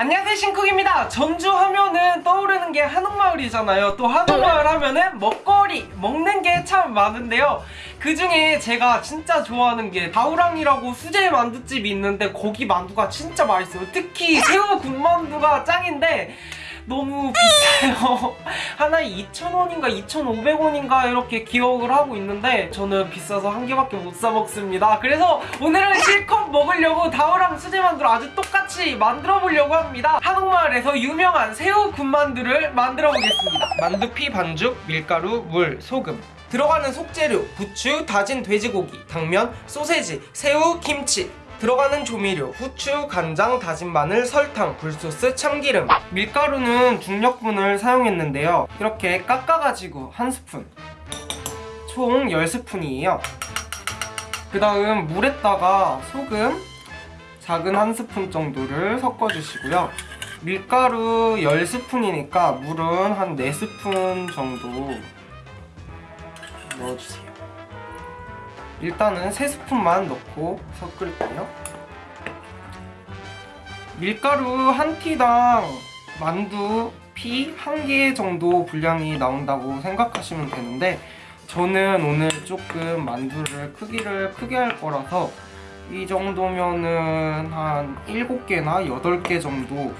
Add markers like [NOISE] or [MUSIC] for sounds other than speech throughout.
안녕하세요 신쿡입니다. 전주 하면은 떠오르는 게 한옥마을이잖아요. 또 한옥마을 하면은 먹거리 먹는 게 참 많은데요. 그 중에 제가 진짜 좋아하는 게 다우랑이라고 수제 만두집이 있는데 거기 만두가 진짜 맛있어요. 특히 새우 군만두가 짱인데 너무 비싸요. [LAUGHS] 하나에 2,000원인가 2,500원인가 이렇게 기억을 하고 있는데 저는 비싸서 한 개밖에 못 사 먹습니다. 그래서 오늘은 실컷 먹으려고 다우랑 수제만두를 아주 똑같이 만들어 보려고 합니다. 한옥마을에서 유명한 새우 군만두를 만들어 보겠습니다. 만두피 반죽, 밀가루, 물, 소금. 들어가는 속재료 부추, 다진 돼지고기, 당면, 소세지, 새우, 김치 들어가는 조미료 후추, 간장, 다진 마늘, 설탕, 굴소스, 참기름. 밀가루는 중력분을 사용했는데요. 이렇게 깎아가지고 한 스푼 총 10스푼이에요. 그 다음 물에다가 소금 작은 한 스푼 정도를 섞어주시고요. 밀가루 10스푼이니까 물은 한 4스푼 정도 넣어주세요 일단은 3스푼만 넣고 섞을게요. 밀가루 한 티당 만두 피 한 개 정도 분량이 나온다고 생각하시면 되는데 저는 오늘 조금 만두를 크기를 크게 할 거라서 이 정도면은 한 7개나 8개 정도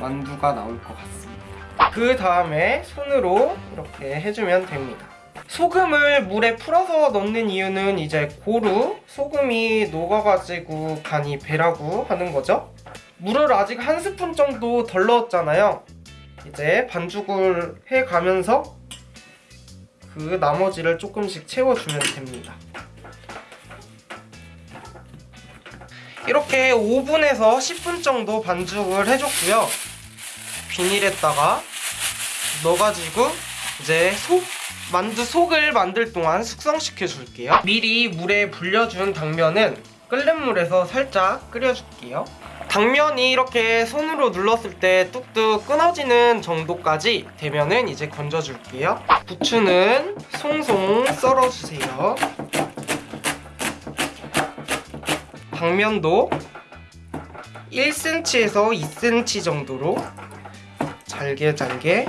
만두가 나올 것 같습니다. 그 다음에 손으로 이렇게 해주면 됩니다 소금을 물에 풀어서 넣는 이유는 이제 고루 소금이 녹아가지고 간이 배라고 하는 거죠. 물을 아직 한 스푼 정도 덜 넣었잖아요. 이제 반죽을 해가면서 그 나머지를 조금씩 채워주면 됩니다. 이렇게 5분에서 10분 정도 반죽을 해줬고요. 비닐에다가 넣어가지고 이제 속 만두 속을 만들 동안 숙성시켜 줄게요. 미리 물에 불려준 당면은 끓는 물에서 살짝 끓여줄게요. 당면이 이렇게 손으로 눌렀을 때 뚝뚝 끊어지는 정도까지 되면은 이제 건져줄게요. 부추는 송송 썰어주세요. 당면도 1cm에서 2cm 정도로 잘게 잘게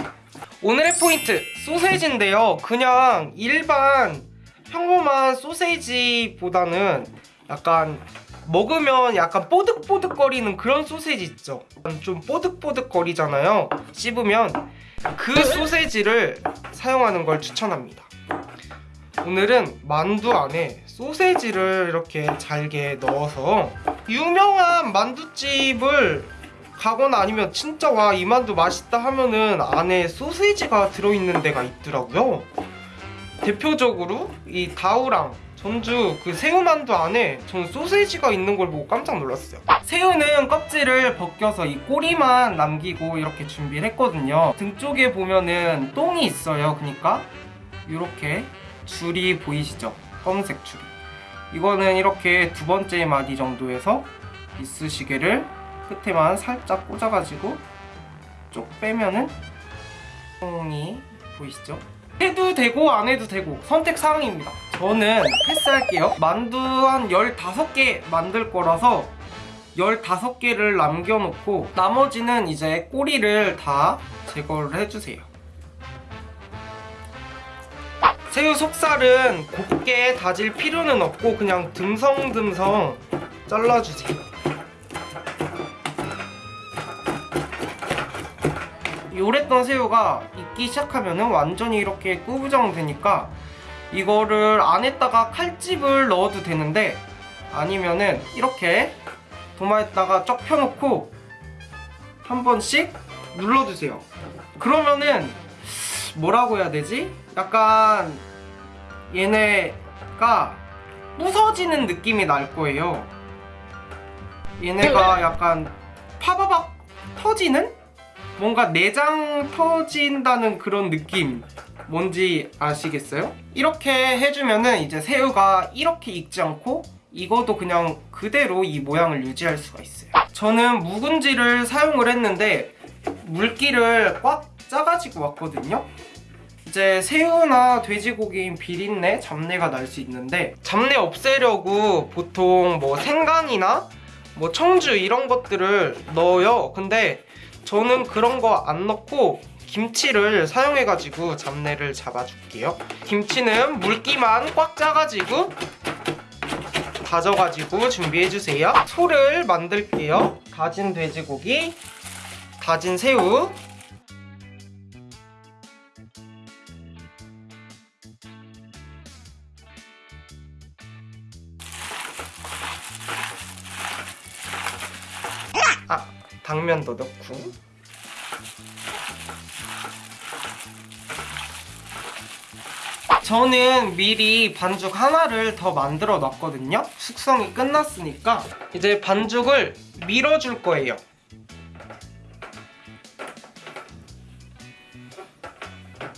오늘의 포인트 소세지인데요. 그냥 일반 평범한 소세지보다는 약간 먹으면 약간 뽀득뽀득거리는 그런 소세지 있죠. 좀 뽀득뽀득거리잖아요. 씹으면 그 소세지를 사용하는 걸 추천합니다. 오늘은 만두 안에 소세지를 이렇게 잘게 넣어서 유명한 만두집을 가거나 아니면 진짜 와 이 만두 맛있다 하면은 안에 소세지가 들어있는 데가 있더라고요. 대표적으로 이 다우랑 전주 그 새우만두 안에 전 소세지가 있는 걸 보고 깜짝 놀랐어요. 새우는 껍질을 벗겨서 이 꼬리만 남기고 이렇게 준비를 했거든요. 등 쪽에 보면은 똥이 있어요 그러니까. 이렇게 줄이 보이시죠? 검은색 줄이. 이거는 이렇게 두 번째 마디 정도에서 이쑤시개를 끝에만 살짝 꽂아가지고 쪽 빼면은 똥이 보이시죠? 해도 되고 안 해도 되고 선택사항입니다. 저는 패스할게요. 만두 한 15개 만들 거라서 15개를 남겨놓고 나머지는 이제 꼬리를 다 제거를 해주세요. 새우 속살은 곱게 다질 필요는 없고 그냥 듬성듬성 잘라주세요 요랬던 새우가 익기 시작하면 완전히 이렇게 꾸부정 되니까 이거를 안에다가 칼집을 넣어도 되는데 아니면은 이렇게 도마에다가 쩍 펴놓고 한 번씩 눌러주세요 그러면은 뭐라고 해야 되지? 약간 얘네가 부서지는 느낌이 날 거예요 얘네가 약간 파바박 터지는? 뭔가 내장 터진다는 그런 느낌 뭔지 아시겠어요? 이렇게 해주면은 이제 새우가 이렇게 익지 않고 익어도 그냥 그대로 이 모양을 유지할 수가 있어요 저는 묵은지를 사용을 했는데 물기를 꽉 짜가지고 왔거든요 이제 새우나 돼지고기인 비린내, 잡내가 날 수 있는데 잡내 없애려고 보통 뭐 생강이나 뭐 청주 이런 것들을 넣어요. 근데 저는 그런 거 안 넣고 김치를 사용해가지고 잡내를 잡아줄게요. 김치는 물기만 꽉 짜가지고 다져가지고 준비해주세요. 소를 만들게요. 다진 돼지고기, 다진 새우, 당면도 넣고. 저는 미리 반죽 하나를 더 만들어 놨거든요. 숙성이 끝났으니까 이제 반죽을 밀어줄 거예요.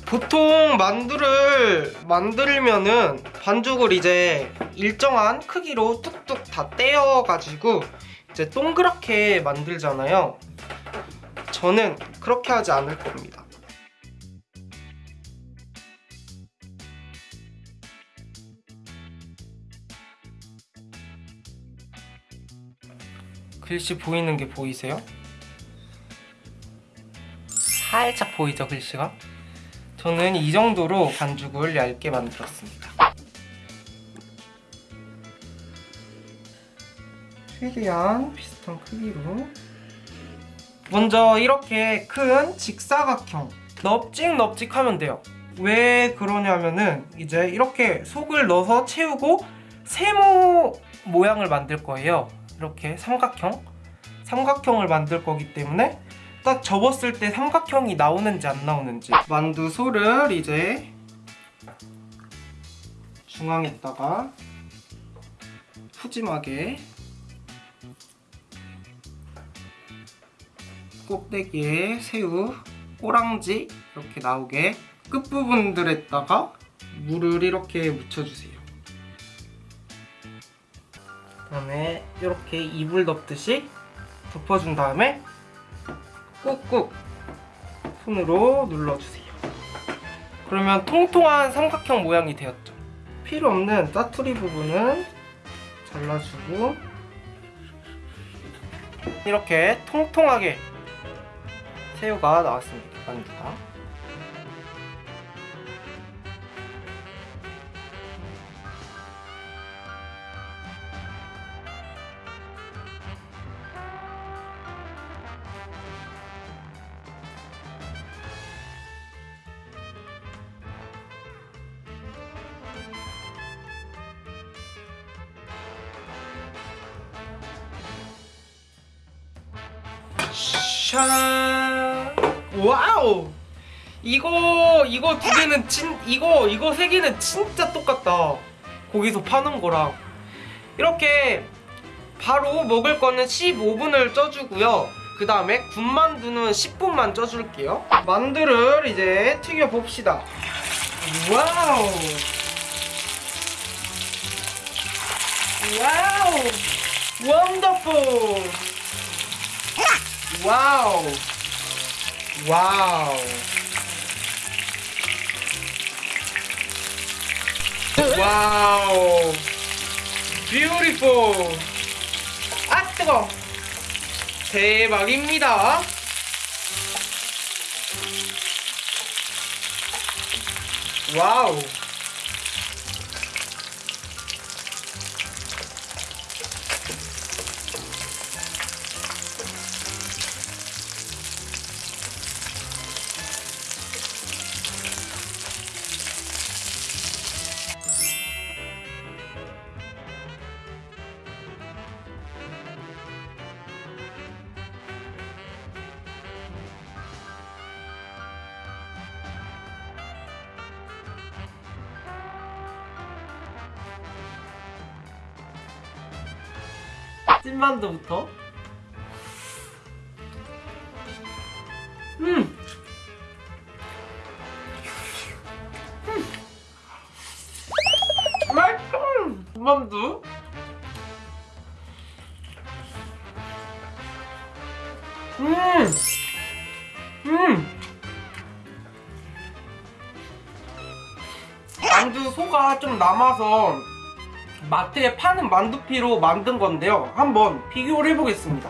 보통 만두를 만들면은 반죽을 이제 일정한 크기로 뚝뚝 다 떼어가지고 이제 동그랗게 만들잖아요. 저는 그렇게 하지 않을 겁니다. 글씨 보이는 게 보이세요? 살짝 보이죠 글씨가? 저는 이 정도로 반죽을 얇게 만들었습니다. 최대한 비슷한 크기로 먼저 이렇게 큰 직사각형 넙직넙직하면 돼요. 왜 그러냐면은 이제 이렇게 속을 넣어서 채우고 세모 모양을 만들 거예요. 이렇게 삼각형 삼각형을 만들 거기 때문에 딱 접었을 때 삼각형이 나오는지 안 나오는지 만두 소를 이제 중앙에다가 푸짐하게 꼭대기에 새우, 꼬랑지 이렇게 나오게 끝부분들에다가 물을 이렇게 묻혀주세요 그 다음에 이렇게 이불 덮듯이 덮어준 다음에 꾹꾹 손으로 눌러주세요. 그러면 통통한 삼각형 모양이 되었죠. 필요 없는 짜투리 부분은 잘라주고 이렇게 통통하게 새우가 나왔습니다. 만두가. 샤 wow! 이거 이거 두 개는 진 이거 이거 세 개는 진짜 똑같다. 거기서 파는 거랑. 이렇게 바로 먹을 거는 15분을 쪄주고요. 그 다음에 군만두는 10분만 쪄줄게요. 만두를 이제 튀겨 봅시다. wow! wow! 원더풀! 와우 와우. 와우. 뷰티풀 아 뜨거 대박입니다. 와우 찐만두부터 음! 음! 맛있어! 만두 음! 음! 만두 소가 좀 남아서 마트에 파는 만두피로 만든 건데요. 한번 비교를 해보겠습니다.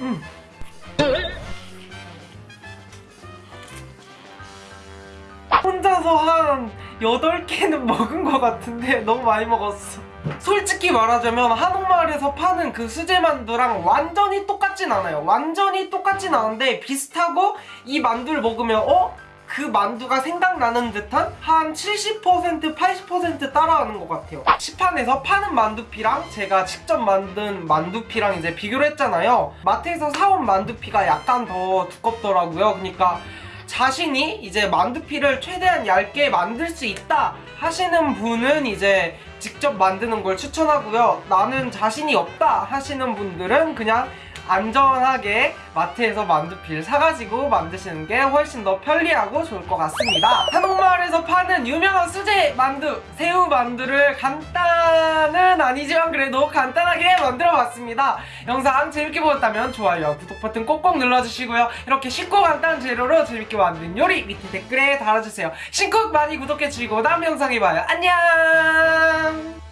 음. 혼자서 한 8개는 먹은 것 같은데 너무 많이 먹었어. 솔직히 말하자면 한옥마을에서 파는 그 수제만두랑 완전히 똑같진 않아요. 완전히 똑같진 않은데 비슷하고 이 만두를 먹으면 어? 그 만두가 생각나는 듯한 한 70% 80% 따라하는 것 같아요. 시판에서 파는 만두피랑 제가 직접 만든 만두피랑 이제 비교를 했잖아요. 마트에서 사온 만두피가 약간 더 두껍더라고요. 그러니까 자신이 이제 만두피를 최대한 얇게 만들 수 있다 하시는 분은 이제 직접 만드는 걸 추천하고요. 나는 자신이 없다 하시는 분들은 그냥 안전하게 마트에서 만두피를 사가지고 만드시는 게 훨씬 더 편리하고 좋을 것 같습니다. 한옥마을에서 파는 유명한 수제 만두, 새우 만두를 간단은 아니지만 그래도 간단하게 만들어 봤습니다. 영상 재밌게 보셨다면 좋아요와 구독 버튼 꼭꼭 눌러주시고요. 이렇게 쉽고 간단한 재료로 재밌게 만든 요리 밑에 댓글에 달아주세요. 신쿡 많이 구독해주시고 다음 영상에 봐요. 안녕!